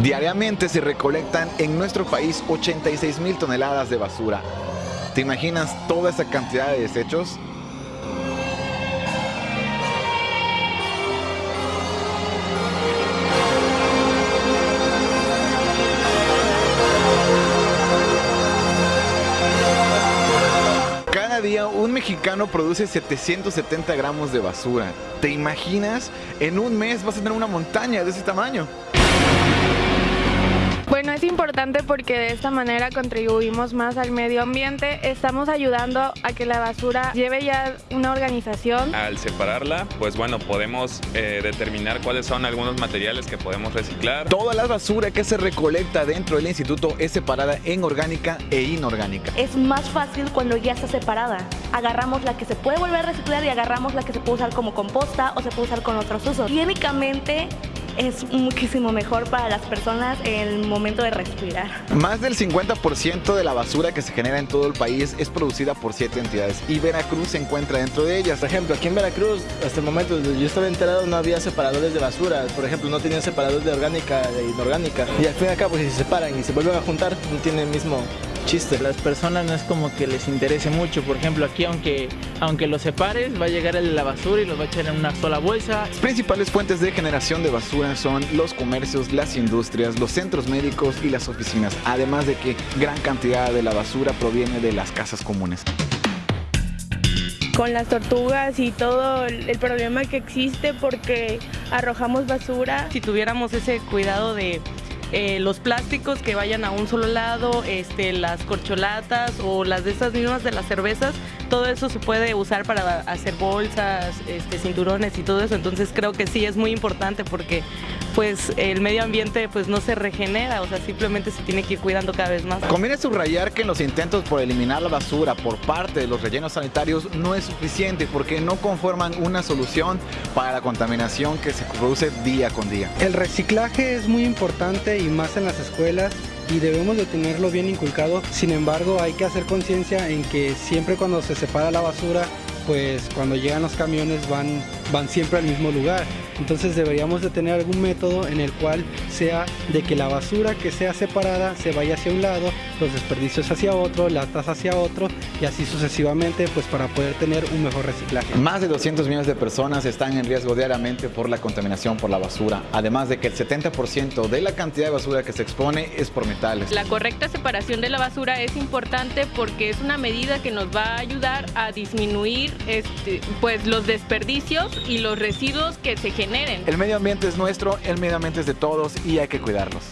Diariamente se recolectan en nuestro país 86 mil toneladas de basura. ¿Te imaginas toda esa cantidad de desechos? Cada día un mexicano produce 770 gramos de basura. ¿Te imaginas? En un mes vas a tener una montaña de ese tamaño. Bueno, es importante porque de esta manera contribuimos más al medio ambiente, estamos ayudando a que la basura lleve ya una organización. Al separarla, pues bueno, podemos eh, determinar cuáles son algunos materiales que podemos reciclar. Toda la basura que se recolecta dentro del instituto es separada en orgánica e inorgánica. Es más fácil cuando ya está separada. Agarramos la que se puede volver a reciclar y agarramos la que se puede usar como composta o se puede usar con otros usos. Químicamente es muchísimo mejor para las personas en el momento de respirar. Más del 50% de la basura que se genera en todo el país es producida por siete entidades y Veracruz se encuentra dentro de ellas. Por ejemplo, aquí en Veracruz, hasta el momento yo estaba enterado, no había separadores de basura. Por ejemplo, no tenían separadores de orgánica e inorgánica. Y al fin y al cabo, si se separan y se vuelven a juntar, no tienen el mismo chiste. Las personas no es como que les interese mucho. Por ejemplo, aquí aunque, aunque los separes, va a llegar el de la basura y los va a echar en una sola bolsa. Las principales fuentes de generación de basura son los comercios, las industrias, los centros médicos y las oficinas. Además de que gran cantidad de la basura proviene de las casas comunes con las tortugas y todo el problema que existe porque arrojamos basura. Si tuviéramos ese cuidado de eh, los plásticos que vayan a un solo lado, este, las corcholatas o las de esas mismas de las cervezas, todo eso se puede usar para hacer bolsas, este, cinturones y todo eso. Entonces creo que sí es muy importante porque pues el medio ambiente pues no se regenera, o sea, simplemente se tiene que ir cuidando cada vez más. Conviene subrayar que los intentos por eliminar la basura por parte de los rellenos sanitarios no es suficiente porque no conforman una solución para la contaminación que se produce día con día. El reciclaje es muy importante y más en las escuelas y debemos de tenerlo bien inculcado. Sin embargo, hay que hacer conciencia en que siempre cuando se separa la basura, pues cuando llegan los camiones van, van siempre al mismo lugar. Entonces deberíamos de tener algún método en el cual sea de que la basura que sea separada se vaya hacia un lado, los desperdicios hacia otro, latas hacia otro y así sucesivamente pues para poder tener un mejor reciclaje. Más de 200 millones de personas están en riesgo diariamente por la contaminación por la basura, además de que el 70% de la cantidad de basura que se expone es por metales. La correcta separación de la basura es importante porque es una medida que nos va a ayudar a disminuir este, pues los desperdicios y los residuos que se generan el medio ambiente es nuestro, el medio ambiente es de todos y hay que cuidarlos.